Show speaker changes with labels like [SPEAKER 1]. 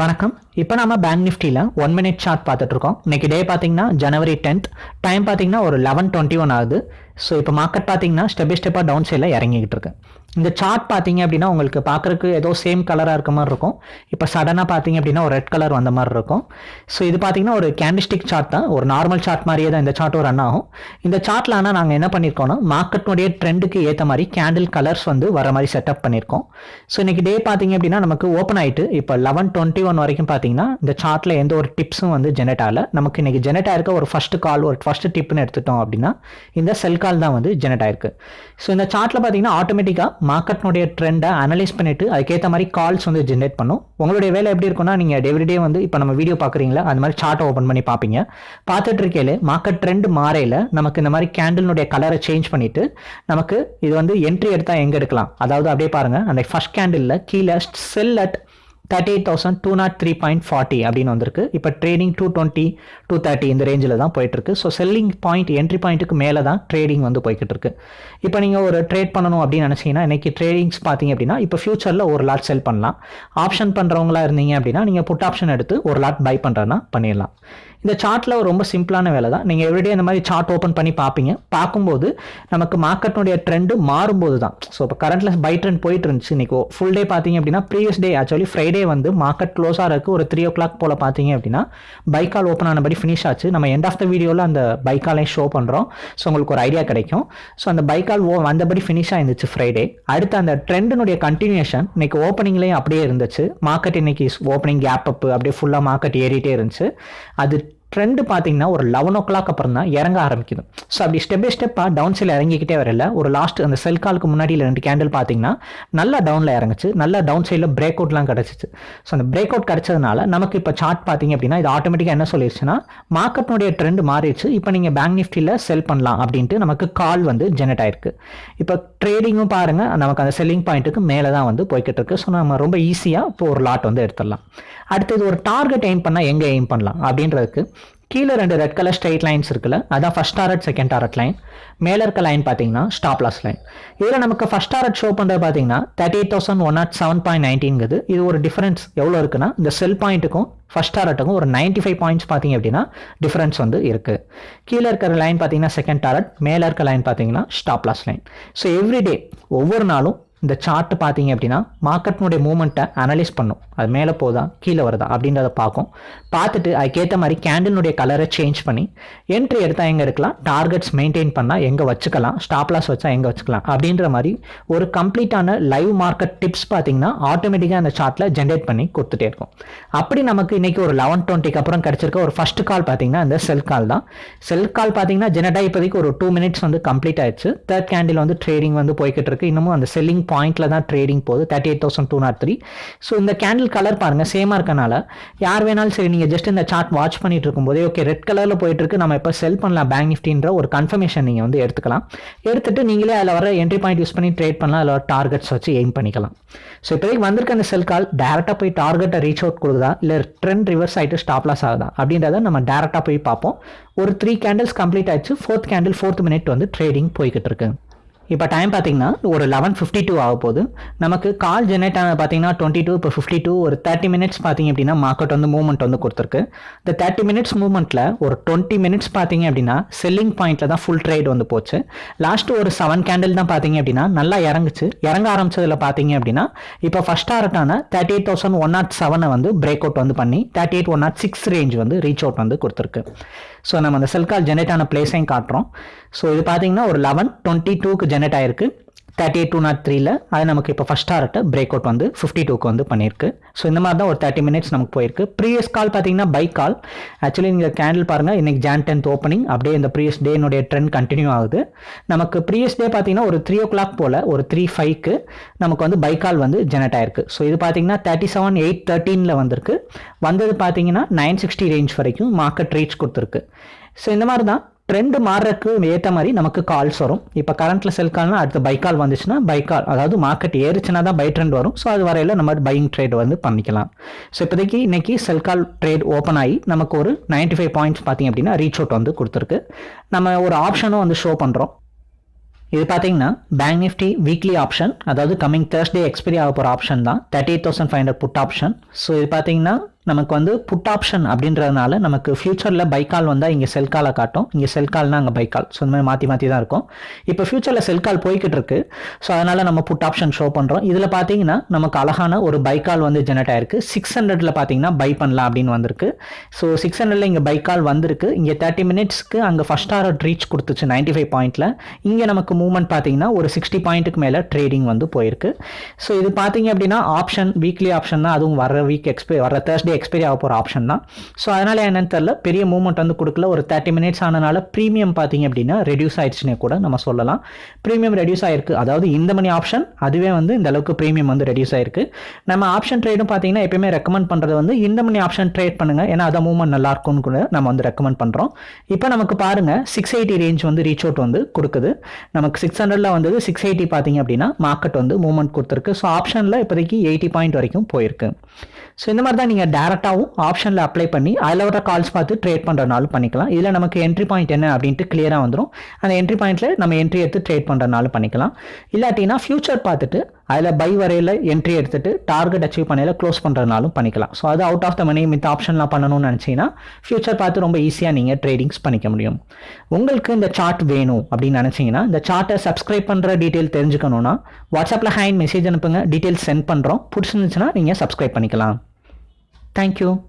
[SPEAKER 1] வணக்கம். இப்போ நாம பேங்க் நிஃப்டியில் ஒன் மினிட் சார்ட் பார்த்துட்ருக்கோம் இருக்கோம். இன்னைக்கு டே பார்த்தீங்கன்னா ஜனவரி டென்த் டைம் பார்த்தீங்கன்னா ஒரு லெவன் டுவெண்ட்டி ஒன் ஆகுது. ஸோ இப்போ மார்க்கெட் பார்த்தீங்கன்னா ஸ்டெப் பை ஸ்டெப்பாக டவுன் சைடில் இறங்கிக்கிட்டு இருக்கு. இந்த சார்ட் பார்த்தீங்க அப்படின்னா உங்களுக்கு பார்க்குறக்கு ஏதோ சேம் கலராக இருக்க மாதிரி இருக்கும். இப்போ சடனாக பார்த்தீங்க அப்படின்னா ஒரு ரெட் கலர் வந்த மாதிரி இருக்கும். ஸோ இது பார்த்தீங்கன்னா ஒரு கேண்டிஸ்டிக் சார்ட் தான். ஒரு நார்மல் சார்ட் மாதிரியே தான் இந்த சார்ட்டும் ரன் ஆகும். இந்த சார்ட்டில் ஆனால் நாங்கள் என்ன பண்ணியிருக்கோம்னா மார்க்கெட்னுடைய ட்ரெண்டுக்கு ஏற்ற மாதிரி கேண்டில் கலர்ஸ் வந்து வர மாதிரி செட்டப் பண்ணியிருக்கோம் ஸோ இன்றைக்கி டே பார்த்தீங்க அப்படின்னா நமக்கு ஓப்பன் ஆயிட்டு இப்போ லெவன் டுவெண்ட்டி ஒன் வரைக்கும் பார்த்தீங்கன்னா இந்த சார்ட்டில் எந்த ஒரு டிப்ஸும் வந்து ஜெனரேட் ஆகலை. நமக்கு இன்றைக்கி ஜெனரேட் ஆகிருக்க ஒரு ஃபஸ்ட்டு கால் ஒரு ஃபர்ஸ்ட் டிப்னு எடுத்துட்டோம் அப்படின்னா இந்த செல் கால் தான் வந்து ஜெனரேட் ஆயிருக்கு. ஸோ இந்த சார்ட்டில் பார்த்தீங்கன்னா ஆட்டோமேட்டிக்காக மார்க்கெட்னுடைய ட்ரெண்டை அனலைஸ் பண்ணிட்டு அதுக்கேற்ற மாதிரி கால்ஸ் வந்து ஜென்ரேட் பண்ணும். உங்களுடைய வேலை எப்படி இருக்கும்னா நீங்கள் எவ்ரிடே வந்து இப்போ நம்ம வீடியோ பார்க்குறீங்களா அந்த மாதிரி சார்ட்டை ஓப்பன் பண்ணி பார்ப்பீங்க பார்த்துட்டு இருக்கையில மார்க்கெட் ட்ரெண்ட் மாறையில் நமக்கு இந்த மாதிரி கேண்டில்னுடைய கலரை சேஞ்ச் பண்ணிட்டு நமக்கு இது வந்து என்ட்ரி எடுத்தால் எங்கே எடுக்கலாம்? அதாவது அப்படியே பாருங்க அந்த ஃபர்ஸ்ட் கேண்டிலில் கீழே sell at thirty eight thousand two nought three point forty அப்படின்னு வந்திருக்கு. இப்போ trading two twenty two thirty இந்த ரேஞ்சில் தான் போயிட்டுருக்கு. ஸோ செல்லிங் பாயிண்ட் என்ட்ரி பாயிண்ட்டுக்கு மேலே தான் ட்ரேடிங் வந்து போய்கிட்டு இருக்கு இப்போ நீங்கள் ஒரு ட்ரேட் பண்ணணும் அப்படின்னு நினச்சிங்கன்னா இன்னைக்கு ட்ரேடிங்ஸ் பார்த்தீங்க அப்படின்னா இப்போ ஃபியூச்சரில் ஒரு லாட் செல் பண்ணலாம். ஆப்ஷன் பண்ணுறவங்களா இருந்தீங்க அப்படின்னா நீங்கள் புட் ஆப்ஷன் எடுத்து ஒரு லாட் பை பண்ணுறதுனா பண்ணிடலாம். இந்த சார்ட்டில் ரொம்ப சிம்பிளான வேலை தான். நீங்கள் எவ்ரிடே இந்த மாதிரி சார்ட் ஓப்பன் பண்ணி பார்ப்பீங்க. பார்க்கும்போது நமக்கு மார்க்கெட்னுடைய ட்ரெண்டு மாறும்போது தான். ஸோ இப்போ கரண்ட்டில் பை ட்ரெண்ட் போயிட்டு இருந்துச்சு. இன்னைக்கு ஃபுல் டே பார்த்தீங்க அப்படின்னா ப்ரீவியஸ் டே ஆக்சுவலி ஃப்ரைடே வந்து மார்க்கெட் க்ளோஸாக இருக்குது ஒரு த்ரீ ஓ கிளாக் போல் பார்த்தீங்க அப்படின்னா பைக்கால் ஓப்பன் ஆனபடி ஃபினிஷ் ஆச்சு. நம்ம எண்ட் ஆஃப் த வீடியோவில் அந்த பைக்காலையும் ஷோ பண்ணுறோம் ஸோ உங்களுக்கு ஒரு ஐடியா கிடைக்கும். ஸோ அந்த பைக்கால் ஓ வந்தபடி ஃபினிஷ் ஆயிருந்துச்சு ஃப்ரைடே அடுத்து அந்த ட்ரெண்டினுடைய கண்டினியூஷன் இன்னைக்கு ஓப்பனிங்லேயும் அப்படியே இருந்துச்சு. மார்க்கெட் இன்னைக்கு ஓப்பனிங் கேப் அப் அப்படியே ஃபுல்லாக மார்க்கெட் ஏறிட்டே இருந்துச்சு. அது ட்ரெண்டு பார்த்தீங்கன்னா ஒரு லெவன் ஓ கிளாக் அப்புறம் தான் இறங்க ஆரம்பிக்குது. ஸோ அப்படி ஸ்டெப் பை ஸ்டெப்பாக டவுன் சைடில் இறங்கிக்கிட்டே வரல. ஒரு லாஸ்ட் அந்த செல் காலுக்கு முன்னாடி ரெண்டு கேண்டில் பார்த்தீங்கன்னா நல்லா டவுனில் இறங்குச்சு. நல்லா டவுன் சைடில் பிரேக் அவுட்லாம் கிடச்சிச்சு. ஸோ அந்த பிரேக் அவுட் கிடச்சதுனால நமக்கு இப்போ சார்ட் பார்த்தீங்க அப்படின்னா இது ஆட்டோமேட்டிக்காக என்ன சொல்லிடுச்சுன்னா மார்க்கெட்னுடைய ட்ரெண்ட் மாறிடுச்சு. இப்போ நீங்கள் பேங்க் நிஃப்டியில் செல் பண்ணலாம் அப்படின்ட்டு நமக்கு கால் வந்து ஜெனரேட் ஆயிருக்கு. இப்போ ட்ரேடிங்கும் பாருங்கள் நமக்கு அந்த செல்லிங் பாயிண்ட்டுக்கு மேலே தான் வந்து போய்கிட்டு இருக்கு. ஸோ நம்ம ரொம்ப ஈஸியாக இப்போ ஒரு லாட் வந்து எடுத்துடலாம். அடுத்தது ஒரு டார்கெட் எய்ம் பண்ணால் எங்கே எய்ம் பண்ணலாம் அப்படின்றதுக்கு கீழே ரெண்டு ரெட் கலர் ஸ்ட்ரைட் லைன்ஸ் இருக்குல்ல அதான் first target second target line மேலே இருக்க லைன் பார்த்தீங்கன்னா ஸ்டாப் லாஸ் லைன் இதில் நமக்கு ஃபர்ஸ்ட் டாரட் ஷோ பண்ணுறது பார்த்தீங்கன்னா thirty eight thousand one nought seven point நைன்டீன்குது இது ஒரு டிஃபரன்ஸ் எவ்வளோ இருக்குன்னா இந்த செல் பாயிண்ட்டுக்கும் ஃபர்ஸ்ட் டாரட்டுக்கும் ஒரு நைன்டி ஃபைவ் பாயிண்ட்ஸ் பார்த்தீங்க அப்படின்னா டிஃபரன்ஸ் வந்து இருக்குது கீழே இருக்கிற லைன் பார்த்தீங்கன்னா செகண்ட் டாரட் மேலே இருக்க லைன் பார்த்தீங்கன்னா stop loss line so everyday ஒவ்வொரு நாளும் இந்த சார்ட் பார்த்தீங்க அப்படின்னா மார்க்கெட்னுடைய மூமெண்ட்டை அனலைஸ் பண்ணும். அது மேலே போதா கீழே வருதா அப்படின்றத பார்க்கும். பார்த்துட்டு அதுக்கேற்ற மாதிரி கேண்டிலுடைய கலரை சேஞ்ச் பண்ணி என்ட்ரி எடுத்தால் எங்கே இருக்கலாம் டார்கெட்ஸ் மெயின்டைன் பண்ணால் எங்கே வச்சுக்கலாம் ஸ்டாப் லாஸ் வச்சா எங்கே வச்சுக்கலாம் அப்படின்ற மாதிரி ஒரு கம்ப்ளீட்டான லைவ் மார்க்கெட் டிப்ஸ் பார்த்தீங்கன்னா ஆட்டோமேட்டிக்காக அந்த சார்ட்டில் ஜென்ரேட் பண்ணி கொடுத்துட்டே இருக்கும். அப்படி நமக்கு இன்னைக்கு ஒரு லெவன் டுவெண்ட்டிக்கு அப்புறம் கிடச்சிருக்க ஒரு ஃபர்ஸ்ட் கால் பார்த்தீங்கன்னா இந்த செல் கால் தான். செல் கால் பார்த்தீங்கன்னா ஜெனரேட் இப்போதைக்கு ஒரு டூ மினிட்ஸ் வந்து கம்ப்ளீட் ஆயிடுச்சு. தேர்ட் கேண்டில் வந்து ட்ரேடிங் வந்து போய்கிட்டு இருக்கு. இன்னமும் அந்த செல்லிங் பாயிண்ட்ல தான் ட்ரேடிங் போகுது. Thirty eight thousand two nought three so இந்த கேண்டில் கலர் பாருங்க சேமா இருக்கனால யார் வேணாலும் சரி நீங்கள் ஜஸ்ட் இந்த சார்ட் வாட்ச் பண்ணிட்டு இருக்கும்போதே ஓகே ரெட் கலரில் போயிட்டுருக்கு நம்ம இப்போ செல் பண்ணலாம் பேங்க் நிஃப்டின்ற ஒரு கன்ஃபர்மேஷன் நீங்கள் வந்து எடுத்துக்கலாம். எடுத்துட்டு நீங்களே அதில் வர என்ட்ரி பாயிண்ட் யூஸ் பண்ணி ட்ரேட் பண்ணலாம். அதில் ஒரு டார்கெட்ஸ் வச்சு எய்ம் பண்ணிக்கலாம். ஸோ இப்போதைக்கு வந்திருக்க அந்த செல் கால் டேரெக்டாக போய் டார்கெட்டை ரீச் அவுட் கொடுக்குதா? இல்லை ட்ரெண்ட் ரிவர்ஸ் ஆகிட்டு ஸ்டாப் லாஸ் ஆகுதா? அப்படின்றத நம்ம டேரெக்டாக போய் பார்ப்போம். ஒரு த்ரீ கேண்டில்ஸ் கம்ப்ளீட் ஆயிடுச்சு. ஃபோர்த் கேண்டில் ஃபோர்த் மினிட் வந்து ட்ரேடிங் போய்கிட்டு இருக்கு. இப்போ டைம் பார்த்தீங்கன்னா ஒரு லெவன் ஃபிஃப்டி டூ ஆக போகுது நமக்கு கால் ஜென்ரேட் ஆனது பார்த்தீங்கன்னா டுவெண்ட்டி டூ இப்போ ஃபிஃப்டி டூ ஒரு தேர்ட்டி மினிட்ஸ் பார்த்தீங்க அப்படின்னா மார்க்கெட் வந்து மூவ்மெண்ட் வந்து கொடுத்துருக்கு. இந்த தேர்ட்டி மினிட்ஸ் மூவ்மெண்ட்டில் ஒரு டுவெண்ட்டி மினிட்ஸ் பார்த்தீங்க அப்படின்னா செல்லிங் பாயிண்ட்டில் தான் ஃபுல் ட்ரேட் வந்து போச்சு. லாஸ்ட் ஒரு செவன் கேண்டில் தான் பார்த்தீங்க அப்படின்னா நல்லா இறங்குச்சு. இறங்க ஆரம்பிச்சதில் பார்த்தீங்க அப்படின்னா இப்போ first ஆர்ட்டான thirty eight thousand one nought செவனை வந்து பிரேக் அவுட் வந்து பண்ணி thirty eight one nought six range வந்து ரீச் அவுட் வந்து கொடுத்துருக்கு. ஸோ நம்ம அந்த செல் கால் ஆன பிளேஸையும் காட்டுறோம். ஸோ இது பார்த்தீங்கன்னா ஒரு லெவன் டுவெண்ட்டி டூக்கு ஜெனரேட் ஆயிருக்கு. தேர்ட்டி எயிட் டூ நாட் த்ரீல அது நமக்கு இப்போ ஃபஸ்ட் டாரட்டை பிரேக் அவுட் வந்து ஃபிஃப்டி டூக்கு வந்து பண்ணியிருக்கு. ஸோ இந்த மாதிரி தான் ஒரு தேர்ட்டி மினிட்ஸ் நமக்கு போயிருக்கு. ப்ரீவியஸ் கால் பார்த்தீங்கன்னா பைக் கால் ஆக்சுவலி நீங்கள் கேண்டில் பாருங்கள் இன்றைக்கி ஜான் டென்த் ஓப்பனிங் அப்படியே இந்த ப்ரீவியஸ் டேனுடைய ட்ரெண்ட் கண்டினியூ ஆகுது. நமக்கு ப்ரீவியஸ் டே பார்த்தீங்கன்னா ஒரு த்ரீ ஓ கிளாக் போல் ஒரு த்ரீ ஃபைவ்க்கு நமக்கு வந்து பைக் கால் வந்து ஜெனரேட் ஆயிருக்கு. ஸோ இது பார்த்தீங்கன்னா தேர்ட்டி செவன் எயிட் தேர்ட்டீனில் வந்திருக்கு. வந்தது பார்த்தீங்கன்னா நைன் சிக்ஸ்டி ரேஞ்ச் வரைக்கும் மார்க்கெட் ரீச் கொடுத்துருக்கு. ஸோ இந்த மாதிரி தான் ட்ரெண்டு மாறுறதுக்கு ஏற்ற மாதிரி நமக்கு கால்ஸ் வரும். இப்போ கரண்ட்ல செல் கால்னா அடுத்து பை கால் வந்துச்சுன்னா பை கால் அதாவது மார்க்கெட் ஏறுச்சுன்னா தான் பை ட்ரெண்ட் வரும். ஸோ அது வரையில் நம்ம பையிங் ட்ரேட் வந்து பண்ணிக்கலாம். ஸோ இப்போதைக்கு இன்னைக்கு செல் கால் ட்ரேட் ஓப்பன் ஆகி நமக்கு ஒரு நைன்டி ஃபைவ் பாயிண்ட்ஸ் பார்த்தீங்க அப்படின்னா ரீச் அவுட் வந்து கொடுத்துருக்கு. நம்ம ஒரு ஆப்ஷனும் வந்து ஷோ பண்ணுறோம் இது பார்த்தீங்கன்னா பேங்க் நிஃப்டி வீக்லி ஆப்ஷன் அதாவது கம்மிங் தேர்ஸ்டே எக்ஸ்பைரி ஆக போகிற ஆப்ஷன் தான். Thirty eight thousand five hundred put option so இது பார்த்தீங்கன்னா நமக்கு வந்து புட் ஆப்ஷன் அப்படின்றதுனால நமக்கு ஃபியூச்சரில் பைக்கால் வந்தால் இங்கே செல் காலை காட்டும். இங்கே செல் கால்னா அங்கே பைக்கால் ஸோ இந்த மாதிரி மாற்றி மாற்றி தான் இருக்கும். இப்போ ஃபியூச்சரில் செல் கால் போய்கிட்டு இருக்கு. ஸோ அதனால் நம்ம புட் ஆப்ஷன் ஷோ பண்ணுறோம் இதில் பார்த்தீங்கன்னா நமக்கு அழகான ஒரு பைக்கால் வந்து ஜெனரேட் ஆயிருக்கு. சிக்ஸ் ஹண்ட்ரடில் பார்த்தீங்கன்னா பை பண்ணலாம் அப்படின்னு வந்திருக்கு. ஸோ சிக்ஸ் ஹண்ட்ரட்ல இங்கே பைக்கால் வந்திருக்கு. இங்கே தேர்ட்டி மினிட்ஸ்க்கு அங்கே ஃபஸ்ட் டாரட் ரீச் கொடுத்துச்சு நைன்டி ஃபைவ் பாயிண்ட்டில் இங்கே நமக்கு மூவ்மெண்ட் பார்த்தீங்கன்னா ஒரு சிக்ஸ்டி பாயிண்ட்டுக்கு மேலே ட்ரேடிங் வந்து போயிருக்கு. ஸோ இது பார்த்தீங்க அப்படின்னா ஆப்ஷன் வீக்லி ஆப்ஷன் தான். அதுவும் வர வீக் எக்ஸ்பே வர தேர்ஸ்டே எக்ஸ்பைரி ஆக போகிற ஆப்ஷன் தான். ஸோ அதனால் என்னன்னு தெரில பெரிய மூவ்மெண்ட் வந்து கொடுக்கல. ஒரு தேர்ட்டி மினிட்ஸ் ஆனனால ப்ரீமியம் பார்த்தீங்க அப்படின்னா ரெடியூஸ் ஆயிடுச்சுன்னே கூட நம்ம சொல்லலாம். ப்ரீமியம் ரெடியூஸ் ஆயிருக்கு. அதாவது இந்த மணி ஆப்ஷன் அதுவே வந்து இந்த அளவுக்கு ப்ரீமியம் வந்து ரெடியூஸ் ஆயிருக்கு. நம்ம ஆப்ஷன் ட்ரேடும் பார்த்தீங்கன்னா எப்பயுமே ரெக்கமெண்ட் பண்ணுறது வந்து இந்த மணி ஆப்ஷன் ட்ரேட் பண்ணுங்க. ஏன்னா அதை மூவ்மெண்ட் நல்லா இருக்கும்னு கூட நம்ம வந்து ரெக்கமெண்ட் பண்ணுறோம் இப்போ நமக்கு பாருங்க சிக்ஸ் எயிட்டி ரேஞ்ச் வந்து ரீச் அவுட் வந்து கொடுக்குது. நமக்கு சிக்ஸ் ஹண்ட்ரட்ல வந்தது சிக்ஸ் எயிட்டி பார்த்தீங்க அப்படின்னா மார்க்கெட் வந்து மூவ்மெண்ட் கொடுத்துருக்கு. ஸோ ஆப்ஷனில் இப்போதைக்கு எயிட்டி பாயிண்ட் வரைக்கும் போயிருக்கு. ஸோ இந்த மாதிரி தான் நீங்கள் டேரெக்டாகவும் ஆப்ஷனில் அப்ளை பண்ணி அதில் வர கால்ஸ் பார்த்து ட்ரேட் பண்ணுறனாலும் பண்ணிக்கலாம். இதில் நமக்கு என்ட்ரி பாயிண்ட் என்ன அப்படின்ட்டு கிளியராக வந்துடும் அந்த என்ட்ரி பாயிண்ட்டில் நம்ம என்ட்ரி எடுத்து ட்ரேட் பண்ணுறனாலும் பண்ணிக்கலாம். இல்லாட்டினா ஃபியூச்சர் பார்த்துட்டு அதில் பை வரையில் என்ட்ரி எடுத்துகிட்டு டார்கெட் அச்சீவ் பண்ணையில் க்ளோஸ் பண்ணுறதுனாலும் பண்ணிக்கலாம். ஸோ அது அவுட் ஆஃப் த மணி மித்த ஆப்ஷன்லாம் பண்ணணும்னு நினச்சிங்கன்னா ஃபியூச்சர் பார்த்து ரொம்ப ஈஸியாக நீங்கள் ட்ரேடிங்ஸ் பண்ணிக்க முடியும். உங்களுக்கு இந்த சார்ட் வேணும் அப்படின்னு நினச்சிங்கன்னா இந்த சார்ட்டை சப்ஸ்கிரைப் பண்ணுற டீட்டெயில் தெரிஞ்சுக்கணுன்னா வாட்ஸ்அப்பில் ஹேண்ட் மெசேஜ் அனுப்புங்க டீட்டெயில்ஸ் சென்ட் பண்ணுறோம் பிடிச்சிருந்துச்சுன்னா நீங்கள் சப்ஸ்கிரைப் பண்ணிக்கலாம். Thank you.